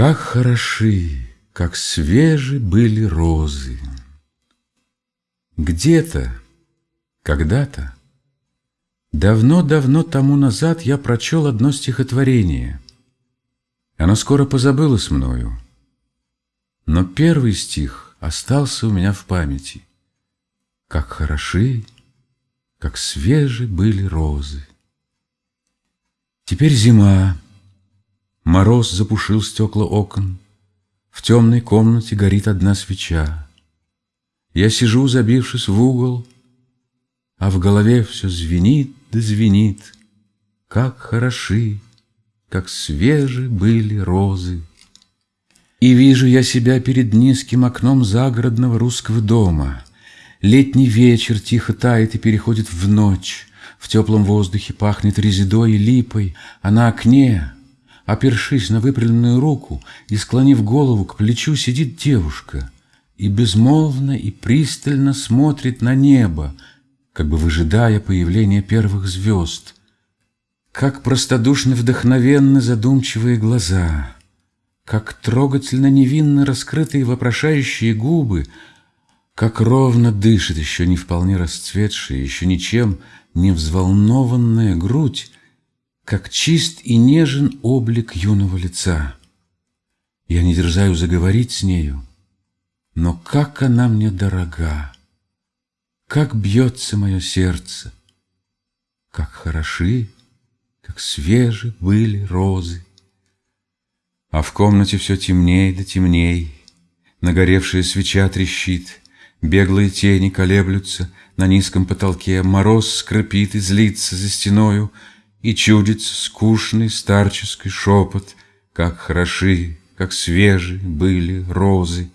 Как хороши, как свежи были розы. Где-то, когда-то, давно-давно тому назад я прочел одно стихотворение. Оно скоро позабылось мною, но первый стих остался у меня в памяти. Как хороши, как свежи были розы. Теперь зима, Мороз запушил стекла окон, В темной комнате горит одна свеча. Я сижу, забившись в угол, А в голове все звенит да звенит, Как хороши, как свежи были розы. И вижу я себя перед низким окном загородного русского дома. Летний вечер тихо тает и переходит в ночь. В теплом воздухе пахнет резидой и липой, а на окне Опершись на выпрямленную руку и склонив голову к плечу, сидит девушка и безмолвно и пристально смотрит на небо, как бы выжидая появления первых звезд. Как простодушно вдохновенны задумчивые глаза, как трогательно невинно раскрытые вопрошающие губы, как ровно дышит еще не вполне расцветшая, еще ничем не взволнованная грудь, как чист и нежен облик юного лица. Я не дерзаю заговорить с нею, но как она мне дорога, как бьется мое сердце, как хороши, как свежи были розы. А в комнате все темней да темней, Нагоревшая свеча трещит, Беглые тени колеблются На низком потолке, Мороз скрипит и злится за стеною, и чудится скучный старческий шепот, Как хороши, как свежи были розы.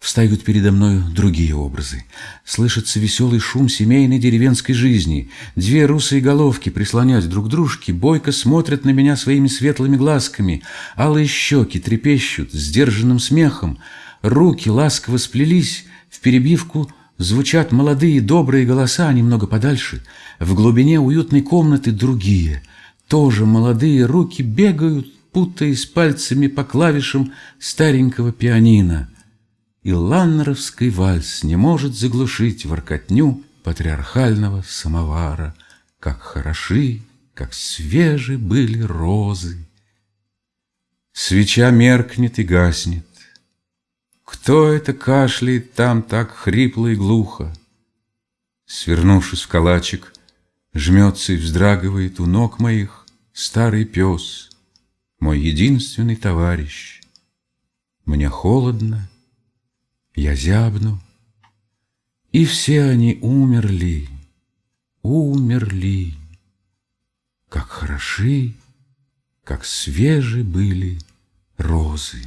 Встают передо мною другие образы. Слышится веселый шум семейной деревенской жизни. Две русые головки, прислонясь друг к дружке, бойко смотрят на меня своими светлыми глазками. Алые щеки трепещут сдержанным смехом. Руки ласково сплелись в перебивку Звучат молодые добрые голоса немного подальше. В глубине уютной комнаты другие. Тоже молодые руки бегают, путаясь пальцами по клавишам старенького пианино. И ланнеровский вальс не может заглушить воркотню патриархального самовара. Как хороши, как свежи были розы. Свеча меркнет и гаснет. Кто это кашляет там так хрипло и глухо? Свернувшись в калачик, Жмется и вздрагивает у ног моих Старый пес, мой единственный товарищ. Мне холодно, я зябну, И все они умерли, умерли. Как хороши, как свежи были розы.